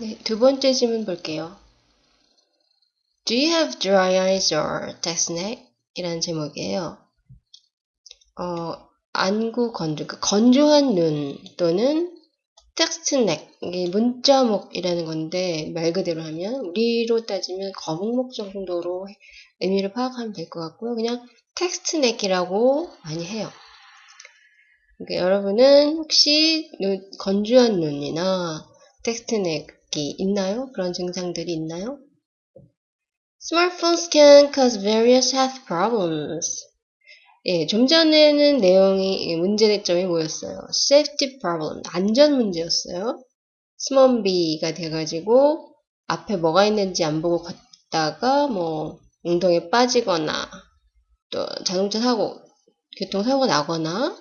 네, 두 번째 질문 볼게요. Do you have dry eyes or text neck? 이라는 제목이에요. 어, 안구 건조, 그 건조한 눈 또는 text neck, 이게 문자목이라는 건데 말 그대로 하면 우리로 따지면 거북목 정도로 의미를 파악하면 될 것 같고요. 그냥 text neck이라고 많이 해요. 그러니까 여러분은 혹시 눈, 건조한 눈이나 텍스트 넥 이 있나요? 그런 증상들이 있나요? Smartphones can cause various health problems. 예, 좀 전에는 내용이 문제점이 뭐였어요? Safety problem, 안전 문제였어요. 스몬 B가 돼가지고 앞에 뭐가 있는지 안 보고 걷다가 뭐 웅덩이에 빠지거나 또 자동차 사고, 교통사고가 나거나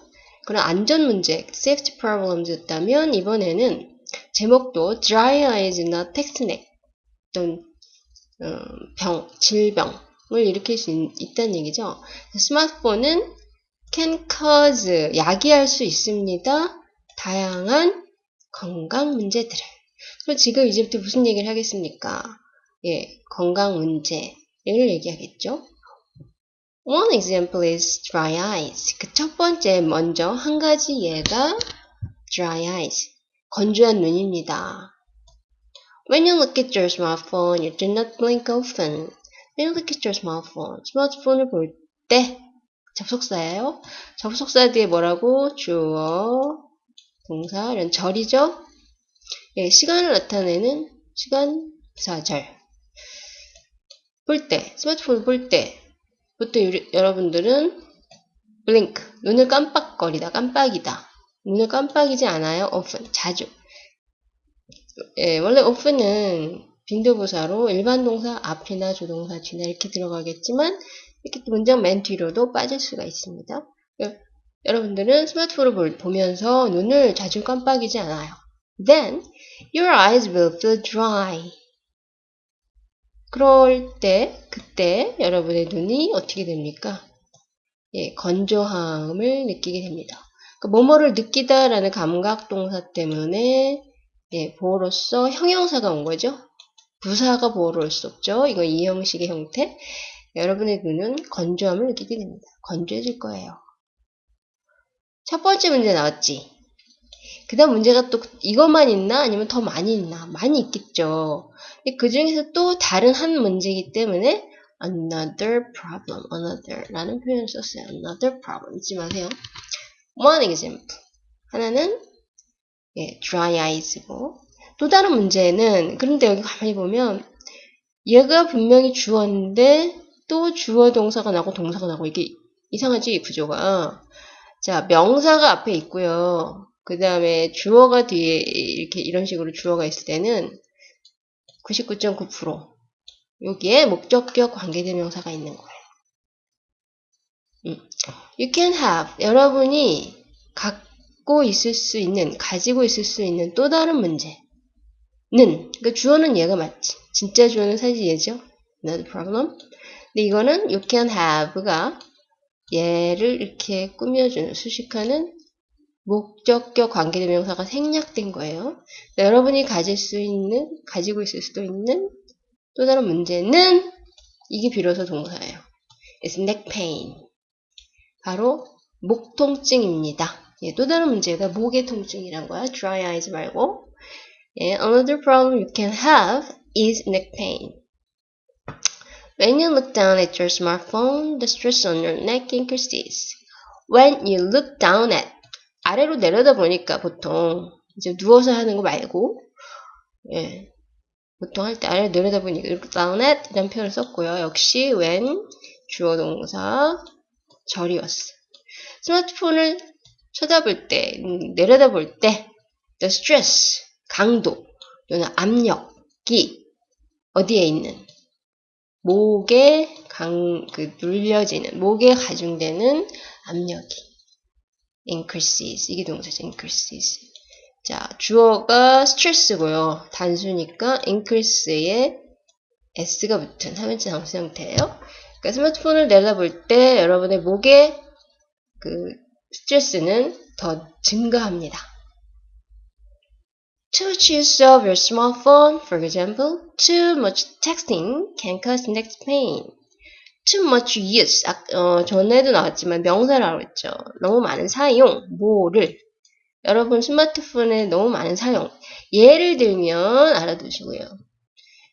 그런 안전 문제, safety problems였다면 이번에는 제목도 dry eyes나 text neck 어떤 어, 병, 질병을 일으킬 수 있, 다는 얘기죠. 스마트폰은 can cause, 야기할 수 있습니다. 다양한 건강 문제들을. 그럼 지금 이제부터 무슨 얘기를 하겠습니까? 예, 건강 문제를 얘기하겠죠. One example is dry eyes. 그 첫 번째 먼저 한 가지 예가 dry eyes. 건조한 눈입니다. When you look at your smartphone, you do not blink often. When you look at your smartphone, 스마트폰을 볼 때 접속사예요. 접속사 뒤에 뭐라고? 주어, 동사, 이런 절이죠. 예, 시간을 나타내는 시간, 사 절. 볼 때, 스마트폰을 볼 때, 보통 여러분들은 blink, 눈을 깜빡거리다, 깜빡이다. 눈을 깜빡이지 않아요. often, 자주. 예, 원래 often은 빈도부사로 일반 동사 앞이나 조동사 뒤나 이렇게 들어가겠지만 이렇게 문장 맨 뒤로도 빠질 수가 있습니다. 예, 여러분들은 스마트폰을 보면서 눈을 자주 깜빡이지 않아요. Then your eyes will feel dry. 그럴 때, 그때 여러분의 눈이 어떻게 됩니까? 예, 건조함을 느끼게 됩니다. 그 뭐뭐를 느끼다라는 감각 동사 때문에 예, 보호로서 형용사가 온 거죠. 부사가 보호로 올 수 없죠. 이건 이 형식의 형태. 여러분의 눈은 건조함을 느끼게 됩니다. 건조해질 거예요. 첫 번째 문제 나왔지. 그 다음 문제가 또 이것만 있나 아니면 더 많이 있나 많이 있겠죠 그 중에서 또 다른 한 문제이기 때문에 another problem, another 라는 표현을 썼어요 another problem 잊지 마세요 one example? 하나는 예, dry eyes고 또 다른 문제는 그런데 여기 가만히 보면 얘가 분명히 주어인데 또 주어 동사가 나고 동사가 나고 이게 이상하지 구조가. 자 명사가 앞에 있고요. 그 다음에 주어가 뒤에 이렇게 이런 식으로 주어가 있을 때는 99.9% 여기에 목적격 관계대명사가 있는 거예요. 음. You can have 여러분이 갖고 있을 수 있는 가지고 있을 수 있는 또 다른 문제는 그러니까 주어는 얘가 맞지. 진짜 주어는 사실 얘죠. Not problem. 근데 이거는 you can have가 얘를 이렇게 꾸며주는 수식하는 목적격 관계대명사가 생략된 거예요. 여러분이 가질 수 있는, 가지고 있을 수도 있는 또 다른 문제는 이게 비로소 동사예요. It's neck pain. 바로 목 통증입니다. 예, 또 다른 문제가 목의 통증이란 거야. dry eyes 말고. 예, another problem you can have is neck pain. When you look down at your smartphone, the stress on your neck increases. When you look down at 아래로 내려다 보니까 보통 이제 누워서 하는 거 말고 예 보통 할 때 아래로 내려다 보니까 이렇게 down at 이런 표현을 썼고요. 역시 when 주어 동사 절이었어. 스마트폰을 쳐다볼 때 음, 내려다 볼 때 the stress 강도 또는 압력이 어디에 있는 목에 강, 그 눌려지는 목에 가중되는 압력이 increases. 이게 동사죠. increases. 자, 주어가 stress고요. 단수니까 increase에 s가 붙은 하면체 상수 형태예요. 그러니까 스마트폰을 내려볼 때 여러분의 목에 그 스트레스는 더 증가합니다. Too much use of your smartphone, for example, too much texting can cause neck pain. Too much use, 아, 어, 전에도 나왔지만 명사라고 했죠. 너무 많은 사용, 뭐를. 여러분 스마트폰에 너무 많은 사용. 예를 들면 알아두시고요.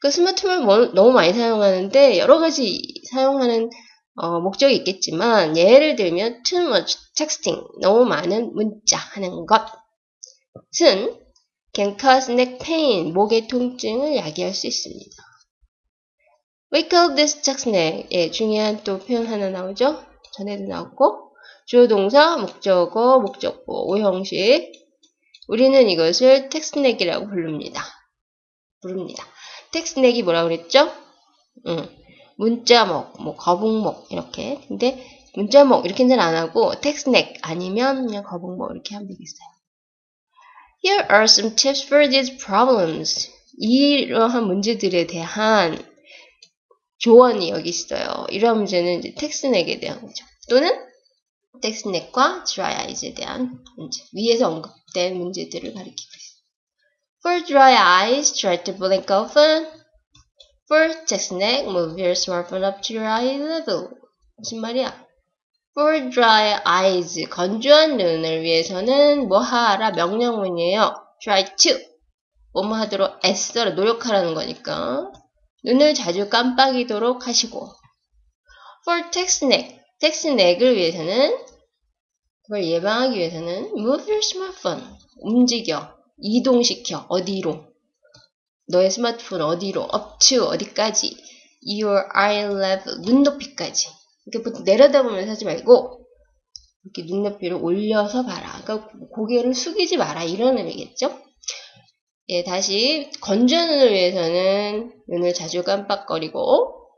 그 스마트폰을 뭐, 너무 많이 사용하는데 여러 가지 사용하는 어, 목적이 있겠지만 예를 들면 too much texting, 너무 많은 문자 하는 것은 can cause neck pain, 목의 통증을 야기할 수 있습니다. We call this text neck. 예, 중요한 또 표현 하나 나오죠? 전에도 나왔고 주어 동사, 목적어, 목적보, 오형식. 우리는 이것을 neck이라고 부릅니다. 부릅니다. Neck이 뭐라고 그랬죠? 응. 문자목, 뭐 거북목 이렇게. 근데 문자목 이렇게는 안 하고 neck 아니면 그냥 거북목 이렇게 하면 되겠어요. Here are some tips for these problems. 이러한 문제들에 대한 조언이 여기 있어요. 이러한 문제는 이제 텍스넥에 대한 거죠. 또는 텍스넥과 eyes에 대한 문제. 위에서 언급된 문제들을 가리키고 있어요. For dry eyes, try to blink often. For 텍스넥, move your smartphone up to your eye level. 무슨 말이야? For dry eyes, 건조한 눈을 위해서는 뭐 하라 명령문이에요. Try to. 뭐뭐 하도록 애써라 노력하라는 거니까. 눈을 자주 깜빡이도록 하시고. For text neck, text neck을 위해서는 그걸 예방하기 위해서는 move your smartphone. 움직여, 이동시켜 어디로? 너의 스마트폰 어디로? up to 어디까지? your eye level 눈높이까지. 이렇게 보통 내려다보면서 하지 말고 이렇게 눈높이를 올려서 봐라. 그러니까 고개를 숙이지 마라 이런 의미겠죠? 예, 다시 건조한 눈을 위해서는 눈을 자주 깜빡거리고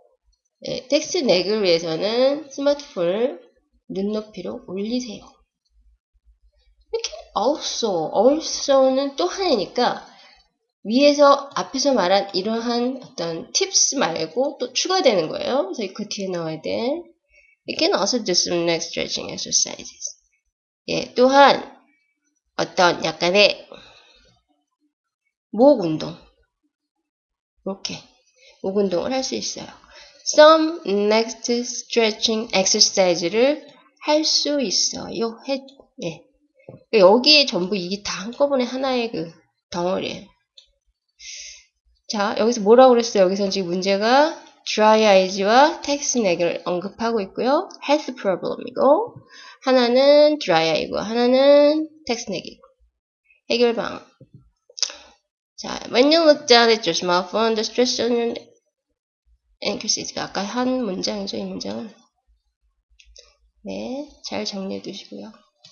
예, 텍스트 넥을 위해서는 스마트폰을 눈높이로 올리세요. Also, also는 또 하나니까 위에서 앞에서 말한 이러한 어떤 팁스 말고 또 추가되는 거예요. 그래서 그 뒤에 나와야 돼. You can also do some neck stretching exercises. 예, 또한 어떤 약간의 목 운동. 이렇게 목 운동을 할 수 있어요. Some next stretching exercise를 할 수 있어요. 해, 예. 여기에 전부 이게 다 한꺼번에 하나의 그 덩어리예요. 자, 여기서 뭐라고 그랬어요? 여기서 지금 문제가 dry eyes와 text neck을 언급하고 있고요. health problem이고 하나는 dry eye고 하나는 text neck이고 해결 방안. 자, when you look down at your smartphone, the stress on your increases. 아까 한 문장이죠, 이 문장은. 네, 잘 정리해 두시고요.